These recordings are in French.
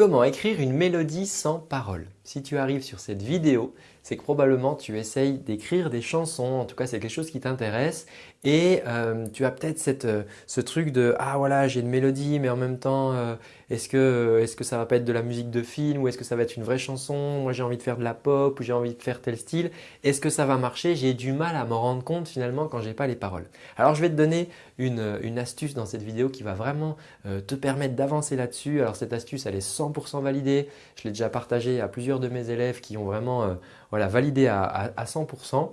Comment écrire une mélodie sans paroles? Si tu arrives sur cette vidéo, c'est que probablement tu essayes d'écrire des chansons, en tout cas c'est quelque chose qui t'intéresse et euh, tu as peut-être euh, ce truc de « ah voilà j'ai une mélodie mais en même temps euh, est-ce que, est que ça va pas être de la musique de film ou est-ce que ça va être une vraie chanson? Moi j'ai envie de faire de la pop ou j'ai envie de faire tel style. Est-ce que ça va marcher? J'ai du mal à m'en rendre compte finalement quand j'ai pas les paroles. Alors je vais te donner une, une astuce dans cette vidéo qui va vraiment te permettre d'avancer là-dessus. Alors cette astuce elle est 100% validée. Je l'ai déjà partagée à plusieurs de mes élèves qui ont vraiment voilà, validé à, 100%.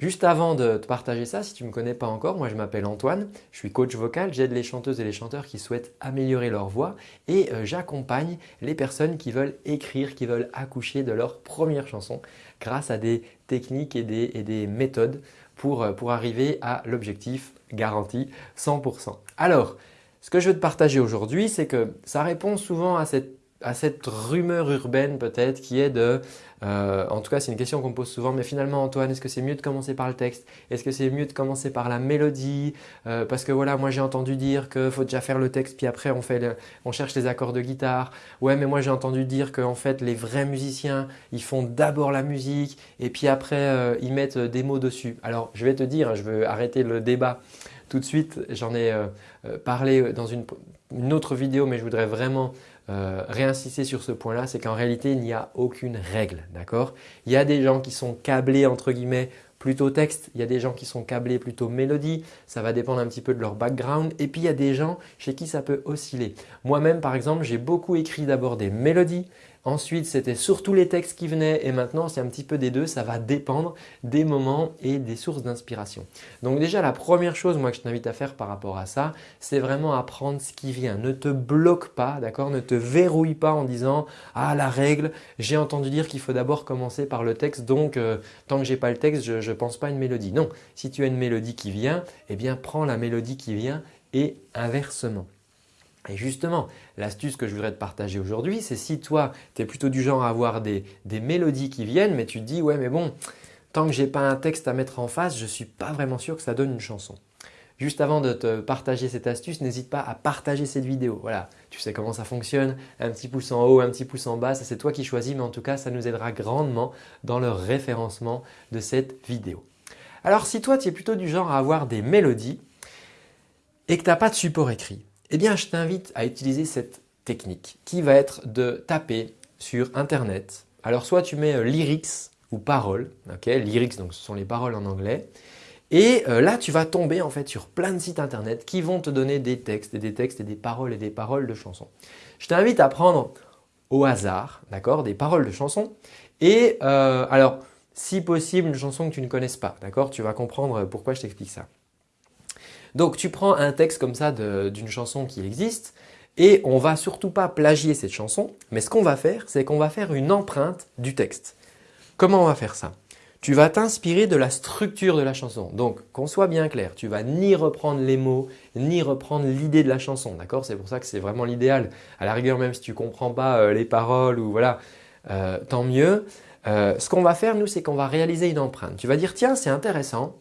Juste avant de te partager ça, si tu ne me connais pas encore, moi je m'appelle Antoine, je suis coach vocal, j'aide les chanteuses et les chanteurs qui souhaitent améliorer leur voix et euh, j'accompagne les personnes qui veulent écrire, qui veulent accoucher de leur première chanson grâce à des techniques et des, méthodes pour, euh, pour arriver à l'objectif garanti 100%. Alors, ce que je veux te partager aujourd'hui, c'est que ça répond souvent à cette à cette rumeur urbaine peut-être qui est de, euh, en tout cas c'est une question qu'on pose souvent, mais finalement Antoine, est-ce que c'est mieux de commencer par le texte? Est-ce que c'est mieux de commencer par la mélodie? Euh, Parce que voilà, moi j'ai entendu dire qu'il faut déjà faire le texte puis après on, fait on cherche les accords de guitare. Ouais, mais moi j'ai entendu dire qu'en fait les vrais musiciens, ils font d'abord la musique et puis après euh, ils mettent des mots dessus. Alors je vais te dire, hein, je veux arrêter le débat tout de suite, j'en ai parlé dans une autre vidéo, mais je voudrais vraiment euh, réinsister sur ce point-là, c'est qu'en réalité, il n'y a aucune règle. d'accord? Il y a des gens qui sont câblés entre guillemets plutôt texte, il y a des gens qui sont câblés plutôt mélodie, ça va dépendre un petit peu de leur background et puis il y a des gens chez qui ça peut osciller. Moi-même par exemple, j'ai beaucoup écrit d'abord des mélodies, Ensuite, c'était surtout les textes qui venaient et maintenant, c'est un petit peu des deux. Ça va dépendre des moments et des sources d'inspiration. Donc déjà, la première chose moi que je t'invite à faire par rapport à ça, c'est vraiment apprendre ce qui vient. Ne te bloque pas, d'accord? Ne te verrouille pas en disant « Ah, la règle, j'ai entendu dire qu'il faut d'abord commencer par le texte, donc euh, tant que je n'ai pas le texte, je ne pense pas à une mélodie. » Non, si tu as une mélodie qui vient, eh bien prends la mélodie qui vient et inversement. Et justement, l'astuce que je voudrais te partager aujourd'hui, c'est si toi, tu es plutôt du genre à avoir des, mélodies qui viennent, mais tu te dis « ouais mais bon, tant que je n'ai pas un texte à mettre en face, je ne suis pas vraiment sûr que ça donne une chanson ». Juste avant de te partager cette astuce, n'hésite pas à partager cette vidéo. Voilà, tu sais comment ça fonctionne, un petit pouce en haut, un petit pouce en bas, c'est toi qui choisis, mais en tout cas, ça nous aidera grandement dans le référencement de cette vidéo. Alors si toi, tu es plutôt du genre à avoir des mélodies et que tu n'as pas de support écrit, eh bien, je t'invite à utiliser cette technique qui va être de taper sur Internet. Alors, soit tu mets euh, lyrics ou paroles, ok lyrics donc ce sont les paroles en anglais, et euh, là tu vas tomber en fait sur plein de sites internet qui vont te donner des textes et des textes et des paroles et des paroles de chansons. Je t'invite à prendre au hasard, d'accord, des paroles de chansons et euh, alors si possible une chanson que tu ne connaisses pas, d'accord, tu vas comprendre pourquoi je t'explique ça. Donc tu prends un texte comme ça d'une chanson qui existe et on va surtout pas plagier cette chanson, mais ce qu'on va faire, c'est qu'on va faire une empreinte du texte. Comment on va faire ça? Tu vas t'inspirer de la structure de la chanson. Donc, qu'on soit bien clair, tu vas ni reprendre les mots, ni reprendre l'idée de la chanson. D'accord? C'est pour ça que c'est vraiment l'idéal. À la rigueur, même si tu comprends pas euh, les paroles ou voilà, euh, tant mieux. Euh, ce qu'on va faire, nous, c'est qu'on va réaliser une empreinte. Tu vas dire, tiens, c'est intéressant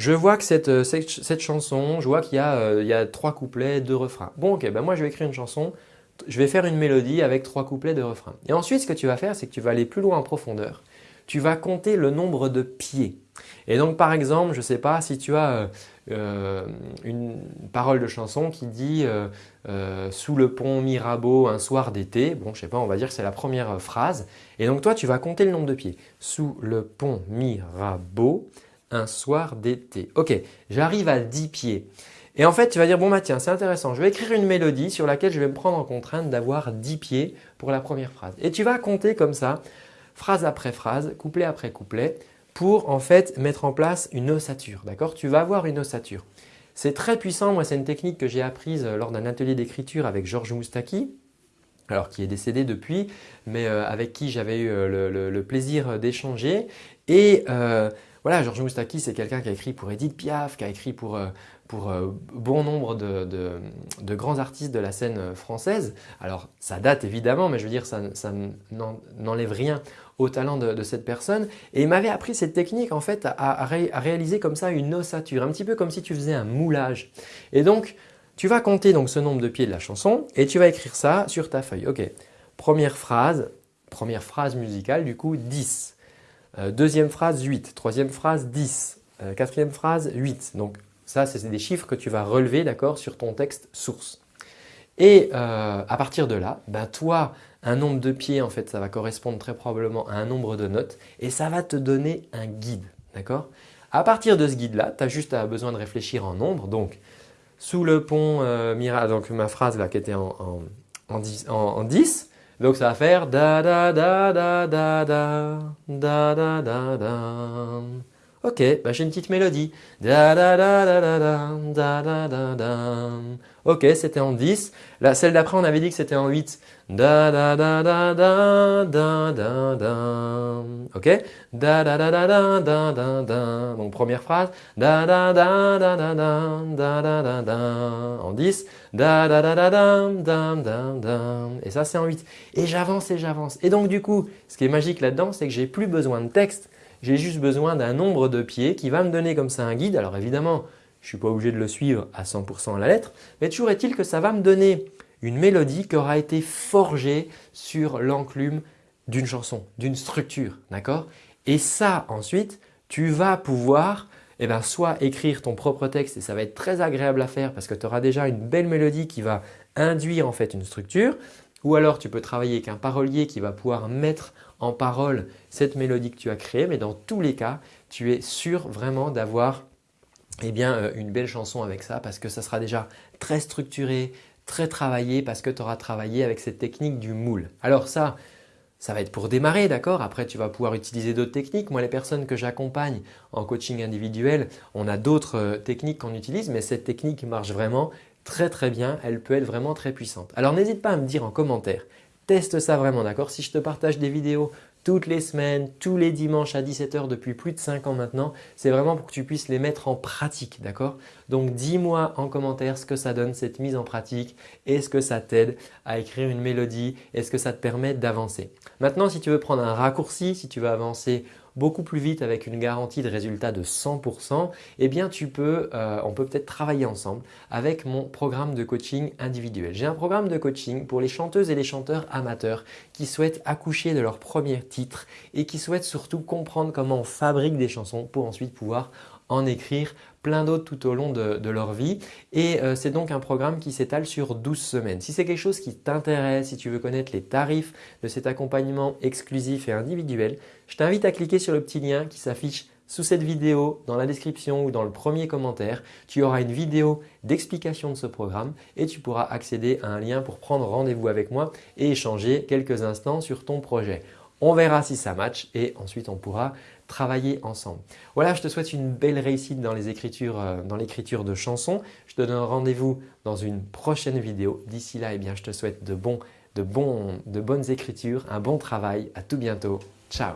je vois que cette, euh, cette, chanson, je vois qu'il y, euh, y, a trois couplets, deux refrains. Bon, ok, ben moi je vais écrire une chanson, je vais faire une mélodie avec trois couplets, deux refrains. Et ensuite, ce que tu vas faire, c'est que tu vas aller plus loin en profondeur. Tu vas compter le nombre de pieds. Et donc, par exemple, je ne sais pas si tu as euh, une parole de chanson qui dit Sous le pont Mirabeau un soir d'été ». Bon, je sais pas, on va dire que c'est la première phrase. Et donc, toi, tu vas compter le nombre de pieds. Sous le pont Mirabeau un soir d'été. Ok, j'arrive à 10 pieds. Et en fait, tu vas dire, bon bah tiens, c'est intéressant, je vais écrire une mélodie sur laquelle je vais me prendre en contrainte d'avoir 10 pieds pour la première phrase. Et tu vas compter comme ça, phrase après phrase, couplet après couplet, pour en fait mettre en place une ossature. D'accord? Tu vas avoir une ossature. C'est très puissant, moi c'est une technique que j'ai apprise lors d'un atelier d'écriture avec Georges Moustaki, alors qui est décédé depuis, mais euh, avec qui j'avais eu euh, le, plaisir d'échanger. Et euh, voilà, Georges Moustaki, c'est quelqu'un qui a écrit pour Edith Piaf, qui a écrit pour, euh, pour euh, bon nombre de, grands artistes de la scène euh, française. Alors, ça date évidemment, mais je veux dire, ça, n'enlève rien au talent de, cette personne. Et il m'avait appris cette technique en fait à, à, réaliser comme ça une ossature, un petit peu comme si tu faisais un moulage. Et donc, Tu vas compter donc ce nombre de pieds de la chanson et tu vas écrire ça sur ta feuille. Ok, première phrase, première phrase musicale du coup 10. Euh, deuxième phrase 8, troisième phrase 10, euh, quatrième phrase 8. Donc ça c'est des chiffres que tu vas relever d'accord sur ton texte source. Et euh, à partir de là, ben toi, un nombre de pieds en fait ça va correspondre très probablement à un nombre de notes et ça va te donner un guide. D'accord? À partir de ce guide là, tu as juste besoin de réfléchir en nombre. Donc sous le pont euh, donc ma phrase là qui était en, en, 10, en, 10, donc ça va faire da da da da da da da da da da. Ok, bah j'ai une petite mélodie. Da da da da da da da da da Ok, c'était en 10. Là, celle d'après, on avait dit que c'était en 8. Da da da da da da da da. Ok Da da da da da da da da. Donc première phrase. Da da da da da da da da da da. En 10. Da da da da da da da da. Et ça, c'est en 8. Et j'avance et j'avance. Et donc du coup, ce qui est magique là-dedans, c'est que j'ai plus besoin de texte j'ai juste besoin d'un nombre de pieds qui va me donner comme ça un guide. Alors évidemment, je ne suis pas obligé de le suivre à 100% à la lettre, mais toujours est-il que ça va me donner une mélodie qui aura été forgée sur l'enclume d'une chanson, d'une structure, d'accord? Et ça ensuite, tu vas pouvoir eh ben, soit écrire ton propre texte et ça va être très agréable à faire parce que tu auras déjà une belle mélodie qui va induire en fait une structure, ou alors tu peux travailler avec un parolier qui va pouvoir mettre en parole cette mélodie que tu as créée. Mais dans tous les cas, tu es sûr vraiment d'avoir eh bien, euh, une belle chanson avec ça parce que ça sera déjà très structuré, très travaillé parce que tu auras travaillé avec cette technique du moule. Alors ça, ça va être pour démarrer, d'accord? Après, tu vas pouvoir utiliser d'autres techniques. Moi, les personnes que j'accompagne en coaching individuel, on a d'autres euh, techniques qu'on utilise, mais cette technique marche vraiment très très bien, elle peut être vraiment très puissante. Alors n'hésite pas à me dire en commentaire, teste ça vraiment d'accord? Si je te partage des vidéos toutes les semaines, tous les dimanches à 17h depuis plus de 5 ans maintenant, c'est vraiment pour que tu puisses les mettre en pratique, d'accord? Donc dis-moi en commentaire ce que ça donne cette mise en pratique. Est-ce que ça t'aide à écrire une mélodie? Est-ce que ça te permet d'avancer? Maintenant, si tu veux prendre un raccourci, si tu veux avancer beaucoup plus vite avec une garantie de résultat de 100%, eh bien tu peux, euh, on peut peut-être travailler ensemble avec mon programme de coaching individuel. J'ai un programme de coaching pour les chanteuses et les chanteurs amateurs qui souhaitent accoucher de leur premier titre et qui souhaitent surtout comprendre comment on fabrique des chansons pour ensuite pouvoir en écrire plein d'autres tout au long de, leur vie et euh, c'est donc un programme qui s'étale sur 12 semaines. Si c'est quelque chose qui t'intéresse, si tu veux connaître les tarifs de cet accompagnement exclusif et individuel, je t'invite à cliquer sur le petit lien qui s'affiche sous cette vidéo, dans la description ou dans le premier commentaire, tu auras une vidéo d'explication de ce programme et tu pourras accéder à un lien pour prendre rendez-vous avec moi et échanger quelques instants sur ton projet. On verra si ça match et ensuite on pourra travailler ensemble. Voilà, je te souhaite une belle réussite dans euh, l'écriture de chansons. Je te donne rendez-vous dans une prochaine vidéo. D'ici là, eh bien, je te souhaite de, de bonnes écritures, un bon travail. À tout bientôt. Ciao